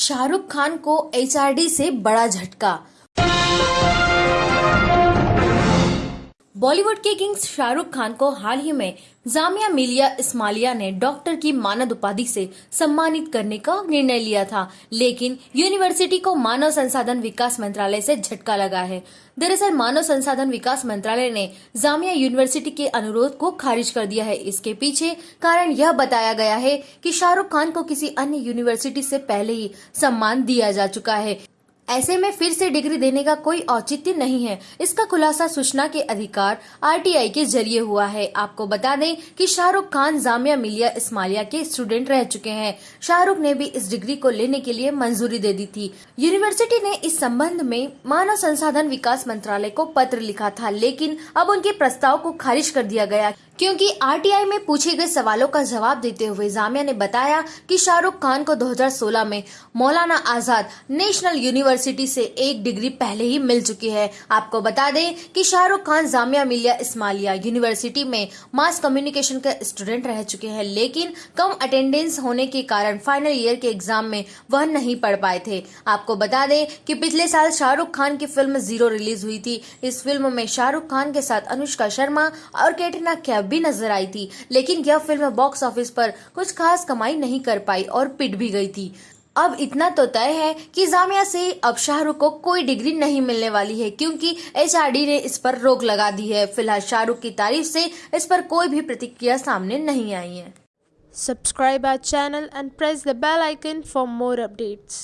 शाहरुख खान को एचआरडी से बड़ा झटका। बॉलीवुड के किंग शाहरुख खान को हाल ही में जामिया मिलिया इस्मालिया ने डॉक्टर की मानद उपाधि से सम्मानित करने का निर्णय लिया था। लेकिन यूनिवर्सिटी को मानव संसाधन विकास मंत्रालय से झटका लगा है। दरअसल मानव संसाधन विकास मंत्रालय ने जामिया यूनिवर्सिटी के अनुरोध को खारिज कर दिया है। इसके पीछे कारण यह बताया गया है कि शाहरुख खान को किसी अन्य यूनिवर्सिटी से पहले ही सम्मान दिया जा चुका है। ऐसे में फिर से डिग्री देने का कोई औचित्य नहीं है। इसका खुलासा सूचना के अधिकार आरटीआई के ज़रिए हुआ है। आपको बता दें कि शाहरुख खान, जामिया मिलिया इस्मालिया के स्टूडेंट रह चुके हैं। शाहरुख ने भी इस डिग्री को लेने के लिए मंजूरी दे दी थी। यूनिवर्सिटी ने इस संबंध में मानव संसाधन विकास मंत्रालय को पत्र लिखा था, लेकिन अब उनके प्रस्ताव को खारिज कर दिया गया। क्योंकि आरटीआई में पूछे गए सवालों का जवाब देते हुए जामिया ने बताया कि शाहरुख खान को 2016 में मौलाना आज़ाद नेशनल यूनिवर्सिटी से एक डिग्री पहले ही मिल चुकी है। आपको बता दें कि शाहरुख खान, जामिया मिलिया, इस्मालिया यूनिवर्सिटी में मास कम्युनिकेशन का स्टूडेंट रह चुके हैं, लेकिन कम अटेंडेंस होने के कारण फाइनल ईयर के एग्ज़ाम में वह नहीं पढ़ पाए थे। आपको बता दें कि पिछले साल शाहरुख खान की फ़िल्म ज़ीरो रिलीज़ हुई थी। इस फ़िल्म में शाहरुख खान के साथ अनुष्का शर्मा और कैटरीना कैफ भी नज़र आई थी, लेकिन यह फ़िल्म बॉक्स ऑफ़िस पर कुछ खास कमाई नहीं कर पाई और पिट भी गई थी। अब इतना तो तय है कि जामिया से अब शाहरुख को कोई डिग्री नहीं मिलने वाली है, क्योंकि एचआरडी ने इस पर रोक लगा दी है फ़िलहाल शाहरुख की तारीफ़ से इस पर कोई भी प्रतिक्रिया सामने नहीं आई है subscribe our channel and press the bell icon for more updates.